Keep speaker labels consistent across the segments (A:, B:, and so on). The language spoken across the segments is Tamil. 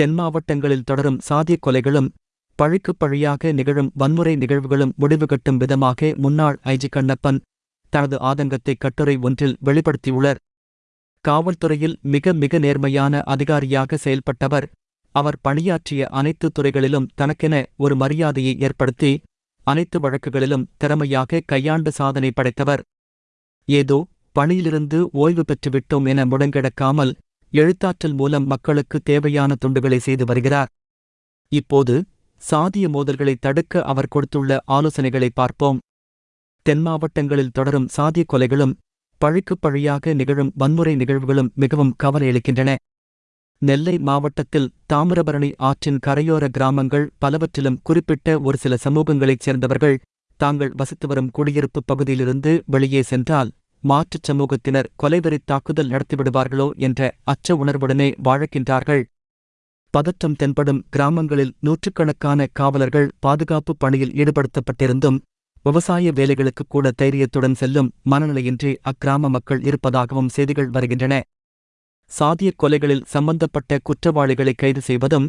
A: தென் மாவட்டங்களில் தொடரும் சாதியக் கொலைகளும் பழிக்குப் பழியாக நிகழும் வன்முறை நிகழ்வுகளும் முடிவுகட்டும் விதமாக முன்னாள் ஐஜி கண்ணப்பன் தனது ஆதங்கத்தை கட்டுரை ஒன்றில் வெளிப்படுத்தியுள்ளார். காவல்துறையில் மிக மிக நேர்மையான அதிகாரியாக செயல்பட்டவர். அவர் பணியாற்றிய அனைத்து துறைகளிலும் தனக்கென ஒரு மரியாதையை ஏற்படுத்தி அனைத்து வழக்குகளிலும் திறமையாக கையாண்டு சாதனை படைத்தவர். ஏதோ பணியிலிருந்து ஓய்வு பெற்றுவிட்டோம் என முடங்கிடக்காமல் எழுத்தாற்றல் மூலம் மக்களுக்கு தேவையான துண்டுகளை செய்து வருகிறார். இப்போது சாதிய மோதல்களை தடுக்க அவர் கொடுத்துள்ள ஆலோசனைகளை பார்ப்போம். தென் மாவட்டங்களில் தொடரும் சாதிய கொலைகளும் பழிக்குப் பழியாக நிகழும் வன்முறை நிகழ்வுகளும் மிகவும் கவலையளிக்கின்றன நெல்லை மாவட்டத்தில் தாமிரபரணி ஆற்றின் கரையோர கிராமங்கள் பலவற்றிலும் குறிப்பிட்ட ஒரு சில சமூகங்களைச் சேர்ந்தவர்கள் தாங்கள் வசித்து வரும் குடியிருப்பு பகுதியிலிருந்து வெளியே சென்றால் மாற்றுச் சமூகத்தினர் கொலைவெறித் தாக்குதல் நடத்திவிடுவார்களோ என்ற அச்ச உணர்வுடனே வாழக்கின்றார்கள் பதற்றம் தென்படும் கிராமங்களில் நூற்றுக்கணக்கான காவலர்கள் பாதுகாப்பு பணியில் ஈடுபடுத்தப்பட்டிருந்தும் விவசாய வேலைகளுக்கு கூட தைரியத்துடன் செல்லும் மனநிலையின்றி அக்கிராம மக்கள் இருப்பதாகவும் செய்திகள் வருகின்றன. சாதியக் கொலைகளில் சம்பந்தப்பட்ட குற்றவாளிகளை கைது செய்வதும்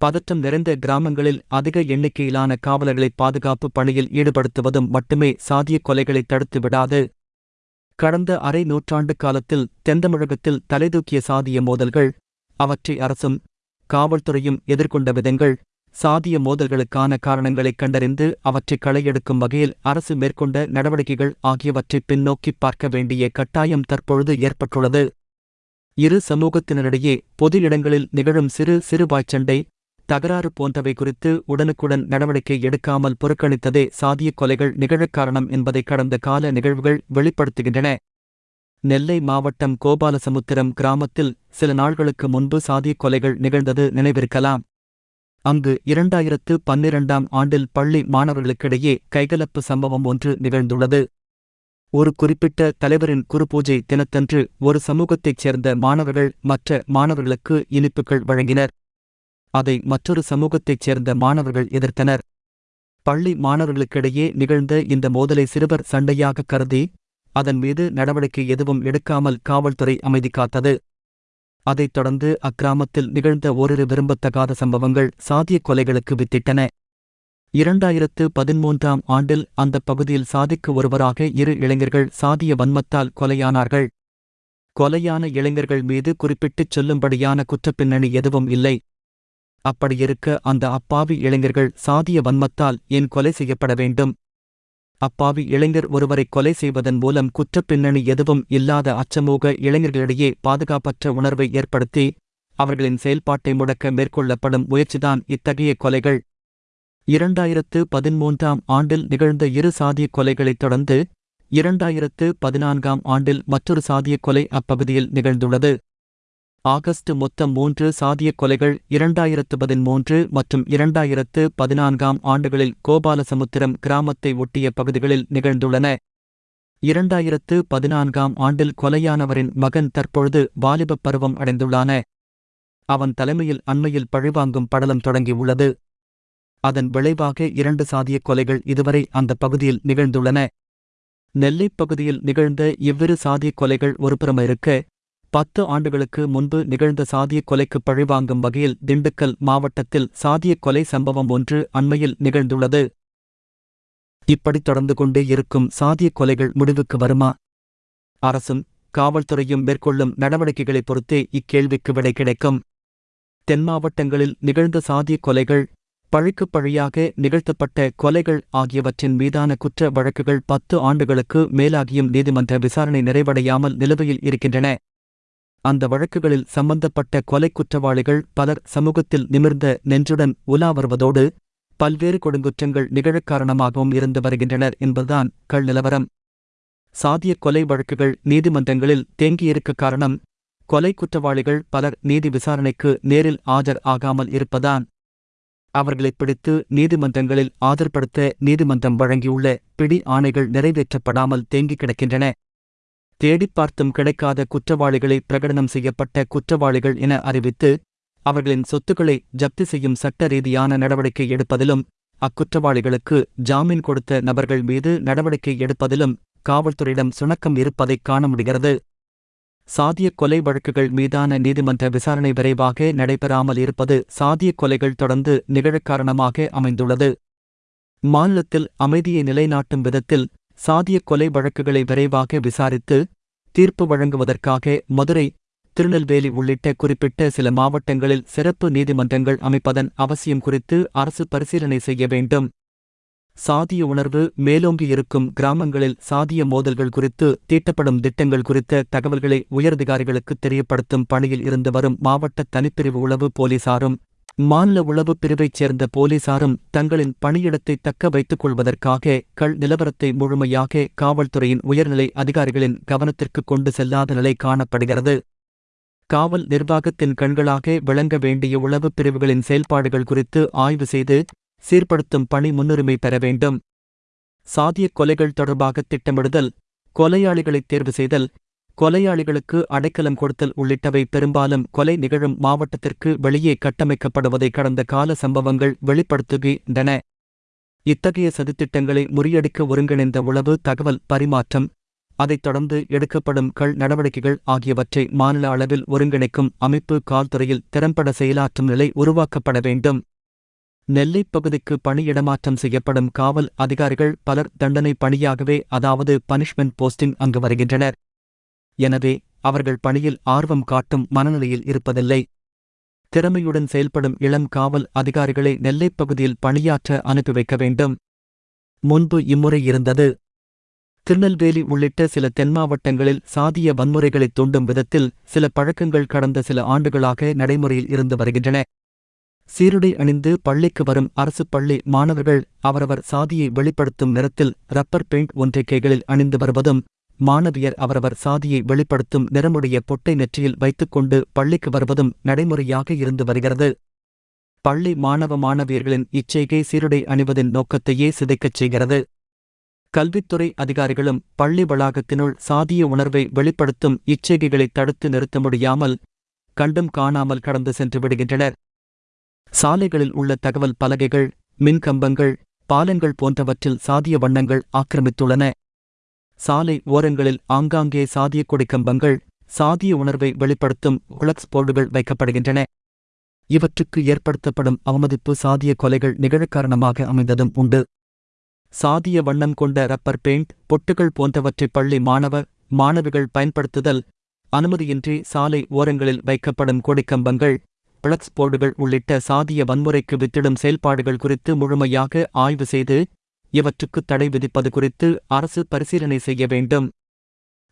A: பதற்றம் நிறைந்த கிராமங்களில் அதிக எண்ணிக்கையிலான காவலர்களை பாதுகாப்பு பணியில் ஈடுபடுத்துவதும் மட்டுமே சாதியக் கொலைகளை தடுத்து விடாது கடந்த அரை நூற்றாண்டு காலத்தில் தென்தமிழகத்தில் தலைதூக்கிய சாதிய மோதல்கள் அவற்றை அரசும் காவல்துறையும் எதிர்கொண்ட விதங்கள் சாதிய மோதல்களுக்கான காரணங்களைக் கண்டறிந்து அவற்றை களையெடுக்கும் வகையில் அரசு மேற்கொண்ட நடவடிக்கைகள் ஆகியவற்றை பின்னோக்கிப் பார்க்க வேண்டிய கட்டாயம் தற்பொழுது ஏற்பட்டுள்ளது. இரு சமூகத்தினரிடையே பொது இடங்களில் நிகழும் சிறு சிறு வாய்ச்சண்டை தகராறு போன்றவை குறித்து உடனுக்குடன் நடவடிக்கை எடுக்காமல் புறக்கணித்ததே சாதியக் கொலைகள் நிகழக் காரணம் என்பதை கடந்த கால நிகழ்வுகள் வெளிப்படுத்துகின்றன. நெல்லை மாவட்டம் கோபாலசமுத்திரம் கிராமத்தில் சில நாள்களுக்கு முன்பு சாதியக் கொலைகள் நிகழ்ந்தது நினைவிருக்கலாம். அங்கு இரண்டாயிரத்து பன்னிரண்டாம் ஆண்டில் பள்ளி மாணவர்களுக்கிடையே கைகலப்பு சம்பவம் ஒன்று நிகழ்ந்துள்ளது. ஒரு குறிப்பிட்ட தலைவரின் குருபூஜை தினத்தன்று ஒரு சமூகத்தைச் சேர்ந்த மாணவர்கள் மற்ற மாணவர்களுக்கு இனிப்புகள் வழங்கினர். அதை மற்றொரு சமூகத்தைச் சேர்ந்த மாணவர்கள் எதிர்த்தனர். பள்ளி மாணவர்களுக்கிடையே நிகழ்ந்த இந்த மோதலை சிறுவர் சண்டையாக கருதி அதன் மீது நடவடிக்கை எதுவும் எடுக்காமல் காவல்துறை அமைதி காத்தது. அதைத் தொடர்ந்து அக்கிராமத்தில் நிகழ்ந்த ஓரிரு விரும்பத்தகாத சம்பவங்கள் சாதியக் கொலைகளுக்கு வித்திட்டன. இரண்டாயிரத்து பதிமூன்றாம் ஆண்டில் அந்த பகுதியில் சாதிக்கு ஒருவராக இரு இளைஞர்கள் சாதிய வன்மத்தால் கொலையானார்கள். கொலையான இளைஞர்கள் மீது குறிப்பிட்டுச் சொல்லும்படியான குற்றப்பின்னணி எதுவும் இல்லை. அப்படியிருக்க அந்த அப்பாவி இளைஞர்கள் சாதிய வன்மத்தால் ஏன் கொலை செய்யப்பட வேண்டும்? அப்பாவி இளைஞர் ஒருவரை கொலை செய்வதன் மூலம் குற்றப்பின்னணி எதுவும் இல்லாத அச்சமூக இளைஞர்களிடையே பாதுகாப்பற்ற உணர்வை ஏற்படுத்தி அவர்களின் செயல்பாட்டை முடக்க மேற்கொள்ளப்படும் முயற்சிதான் இத்தகைய கொலைகள். இரண்டாயிரத்து பதிமூன்றாம் ஆண்டில் நிகழ்ந்த இரு சாதிய கொலைகளைத் தொடர்ந்து இரண்டாயிரத்து பதினான்காம் ஆண்டில் மற்றொரு சாதியக் கொலை அப்பகுதியில் நிகழ்ந்துள்ளது. ஆகஸ்ட் மொத்தம் மூன்று சாதியக் கொலைகள் இரண்டாயிரத்து பதிமூன்று மற்றும் இரண்டாயிரத்து பதினான்காம் ஆண்டுகளில் கோபாலசமுத்திரம் கிராமத்தை ஒட்டிய பகுதிகளில் நிகழ்ந்துள்ளன. இரண்டாயிரத்து பதினான்காம் ஆண்டில் கொலையானவரின் மகன் தற்பொழுது வாலிபப் பருவம் அடைந்துள்ளான. அவன் தலைமையில் அண்மையில் பழிவாங்கும் படலம் தொடங்கியுள்ளது. அதன் விளைவாக இரண்டு சாதியக் கொலைகள் இதுவரை அந்த பகுதியில் நிகழ்ந்துள்ளன. நெல்லைப் பகுதியில் நிகழ்ந்த இவ்விரு சாதியக் கொலைகள் ஒருபுறமிருக்க பத்து ஆண்டுகளுக்கு முன்பு நிகழ்ந்த சாதியக் கொலைக்கு பழிவாங்கும் வகையில் திண்டுக்கல் மாவட்டத்தில் சாதியக் கொலை சம்பவம் ஒன்று அண்மையில் நிகழ்ந்துள்ளது. இப்படி தொடர்ந்து கொண்டே இருக்கும் சாதியக் கொலைகள் முடிவுக்கு வருமா? அரசும் காவல்துறையும் மேற்கொள்ளும் நடவடிக்கைகளைப் பொறுத்தே இக்கேள்விக்கு விடை கிடைக்கும். தென் மாவட்டங்களில் நிகழ்ந்த சாதியக் கொலைகள் பழிக்குப் பழியாக நிகழ்த்தப்பட்ட கொலைகள் ஆகியவற்றின் மீதான குற்ற வழக்குகள் பத்து ஆண்டுகளுக்கு மேலாகியும் நீதிமன்ற விசாரணை நிறைவடையாமல் நிலுவையில் இருக்கின்றன. அந்த வழக்குகளில் சம்பந்தப்பட்ட கொலை குற்றவாளிகள் பலர் சமூகத்தில் நிமிர்ந்த நெஞ்சுடன் உலா வருவதோடு பல்வேறு கொடுங்குற்றங்கள் நிகழக் காரணமாகவும் இருந்து வருகின்றனர் என்பதுதான் கள் நிலவரம். சாதிய கொலை வழக்குகள் நீதிமன்றங்களில் தேங்கியிருக்க காரணம் கொலை குற்றவாளிகள் பலர் நீதி விசாரணைக்கு நேரில் ஆஜர் ஆகாமல் இருப்பதான். அவர்களைப் பிடித்து நீதிமன்றங்களில் ஆஜர்படுத்த நீதிமன்றம் வழங்கியுள்ள பிடி ஆணைகள் நிறைவேற்றப்படாமல் தேங்கிக் கிடக்கின்றன. தேடிப்பார்த்தும் கிடைக்காத குற்றவாளிகளை பிரகடனம் செய்யப்பட்ட குற்றவாளிகள் என அறிவித்து அவர்களின் சொத்துக்களை ஜப்தி செய்யும் சட்ட ரீதியான நடவடிக்கை எடுப்பதிலும் அக்குற்றவாளிகளுக்கு ஜாமீன் கொடுத்த நபர்கள் மீது நடவடிக்கை எடுப்பதிலும் காவல்துறையிடம் சுணக்கம் இருப்பதைக் காண முடிகிறது. சாதிய கொலை வழக்குகள் மீதான நீதிமன்ற விசாரணை விரைவாக நடைபெறாமல் இருப்பது சாதிய கொலைகள் தொடர்ந்து நிகழக் காரணமாக அமைந்துள்ளது. மாநிலத்தில் அமைதியை நிலைநாட்டும் விதத்தில் சாதிய கொலை வழக்குகளை விரைவாக விசாரித்து தீர்ப்பு வழங்குவதற்காக மதுரை திருநெல்வேலி உள்ளிட்ட குறிப்பிட்ட சில மாவட்டங்களில் சிறப்பு நீதிமன்றங்கள் அமைப்பதன் அவசியம் குறித்து அரசு பரிசீலனை செய்ய வேண்டும். சாதிய உணர்வு மேலோங்கியிருக்கும் கிராமங்களில் சாதிய மோதல்கள் குறித்து தீட்டப்படும் திட்டங்கள் குறித்த தகவல்களை உயரதிகாரிகளுக்கு தெரியப்படுத்தும் பணியில் இருந்து வரும் மாவட்ட தனிப்பிரிவு உளவு போலீசாரும் மாநில உளவுப் பிரிவைச் சேர்ந்த போலீசாரும் தங்களின் பணியிடத்தை தக்க வைத்துக் கொள்வதற்காக கள் நிலவரத்தை முழுமையாக காவல்துறையின் உயர்நிலை அதிகாரிகளின் கவனத்திற்கு கொண்டு செல்லாத நிலை காணப்படுகிறது. காவல் நிர்வாகத்தின் கண்களாக விளங்க வேண்டிய உளவுப் பிரிவுகளின் செயல்பாடுகள் குறித்து ஆய்வு செய்து சீர்படுத்தும் பணி முன்னுரிமை பெற வேண்டும். சாதிய கொலைகள் தொடர்பாக திட்டமிடுதல் கொலையாளிகளை தேர்வு செய்தல் கொலையாளிகளுக்கு அடைக்கலம் கொடுத்தல் உள்ளிட்டவை பெரும்பாலும் கொலை நிகழும் மாவட்டத்திற்கு வெளியே கட்டமைக்கப்படுவதை கடந்த கால சம்பவங்கள் வெளிப்படுத்துகின்றன. இத்தகைய சதித்திட்டங்களை முறியடிக்க ஒருங்கிணைந்த உளவு தகவல் பரிமாற்றம் அதைத் தொடர்ந்து எடுக்கப்படும் கள் நடவடிக்கைகள் ஆகியவற்றை மாநில அளவில் ஒருங்கிணைக்கும் அமைப்பு கால்துறையில் திறம்பட செயலாற்றும் நிலை உருவாக்கப்பட வேண்டும். நெல்லைப் பகுதிக்கு பணியிடமாற்றம் செய்யப்படும் காவல் அதிகாரிகள் பலர் தண்டனை பணியாகவே அதாவது பனிஷ்மெண்ட் போஸ்டிங் அங்கு வருகின்றனர். எனவே அவர்கள் பணியில் ஆர்வம் காட்டும் மனநிலையில் இருப்பதில்லை. திறமையுடன் செயல்படும் இளம் காவல் அதிகாரிகளை நெல்லைப் பகுதியில் பணியாற்ற அனுப்பி வைக்க வேண்டும். முன்பு இம்முறை இருந்தது. திருநெல்வேலி உள்ளிட்ட சில தென் மாவட்டங்களில் சாதிய வன்முறைகளைத் தூண்டும் விதத்தில் சில பழக்கங்கள் கடந்த சில ஆண்டுகளாக நடைமுறையில் இருந்து வருகின்றன. சீருடை அணிந்து பள்ளிக்கு வரும் அரசு பள்ளி மாணவர்கள் அவரவர் சாதியை வெளிப்படுத்தும் நிறத்தில் ரப்பர் பெயிண்ட் ஒன்றை கைகளில் அணிந்து வருவதும் மாணவியர் அவரவர் சாதியை வெளிப்படுத்தும் நிறமுடைய பொட்டை நெற்றியில் வைத்துக்கொண்டு பள்ளிக்கு வருவதும் நடைமுறையாக இருந்து வருகிறது. பள்ளி மாணவ மாணவியர்களின் இச்செய்கை சீருடை அணிவதின் நோக்கத்தையே சிதைக்கச் செய்கிறது. கல்வித்துறை அதிகாரிகளும் பள்ளி வளாகத்தினுள் சாதிய உணர்வை வெளிப்படுத்தும் இச்செய்கைகளை தடுத்து நிறுத்த முடியாமல் கண்டும் காணாமல் கடந்து சென்று விடுகின்றனர். சாலைகளில் உள்ள தகவல் பலகைகள் மின்கம்பங்கள் பாலங்கள் போன்றவற்றில் சாதிய வண்ணங்கள் ஆக்கிரமித்துள்ளன. சாலை ஓரங்களில் ஆங்காங்கே சாதிய கொடிக்கம்பங்கள் சாதிய உணர்வை வெளிப்படுத்தும் உலக்ஸ் போர்டுகள் வைக்கப்படுகின்றன. இவற்றுக்கு ஏற்படுத்தப்படும் அவமதிப்பு சாதிய கொலைகள் நிகழக் காரணமாக அமைந்ததும் உண்டு. சாதிய வண்ணம் கொண்ட ரப்பர் பெயிண்ட் பொட்டுகள் போன்றவற்றை பள்ளி மாணவ மாணவிகள் பயன்படுத்துதல் அனுமதியின்றி சாலை ஓரங்களில் வைக்கப்படும் கொடிக்கம்பங்கள் பிளக்ஸ் போர்டுகள் உள்ளிட்ட சாதிய வன்முறைக்கு வித்திடும் செயல்பாடுகள் குறித்து முழுமையாக ஆய்வு செய்து இவற்றுக்கு தடை விதிப்பது குறித்து அரசு பரிசீலனை செய்ய வேண்டும்.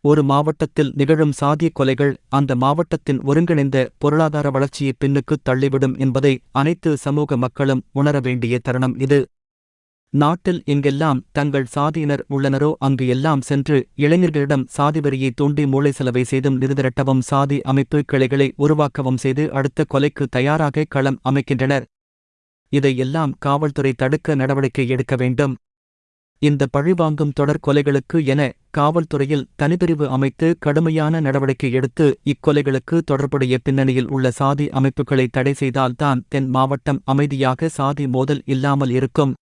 A: ஒரு மாவட்டத்தில் நிகழும் சாதிய கொலைகள் அந்த மாவட்டத்தின் ஒருங்கிணைந்த பொருளாதார வளர்ச்சியை பின்னுக்குத் தள்ளிவிடும் என்பதை அனைத்து சமூக மக்களும் உணர வேண்டிய தருணம் இது. நாட்டில் எங்கெல்லாம் தங்கள் சாதியினர் உள்ளனரோ அங்கு எல்லாம் சென்று இளைஞர்களிடம் சாதிவரியை தூண்டி மூளை செலவை செய்தும் நிறுதிரட்டவும் சாதி அமைப்பு கிளைகளை உருவாக்கவும் செய்து அடுத்த கொலைக்கு தயாராக களம் அமைக்கின்றனர். இதையெல்லாம் காவல்துறை தடுக்க நடவடிக்கை எடுக்க வேண்டும். இந்த பழிவாங்கும் தொடர் கொலைகளுக்கு என காவல்துறையில் தனிப்பிரிவு அமைத்து கடுமையான நடவடிக்கை எடுத்து இக்கொலைகளுக்கு தொடர்புடைய பின்னணியில் உள்ள சாதி அமைப்புகளை தடை செய்தால்தான் தென் மாவட்டம் அமைதியாக சாதி மோதல் இல்லாமல் இருக்கும்.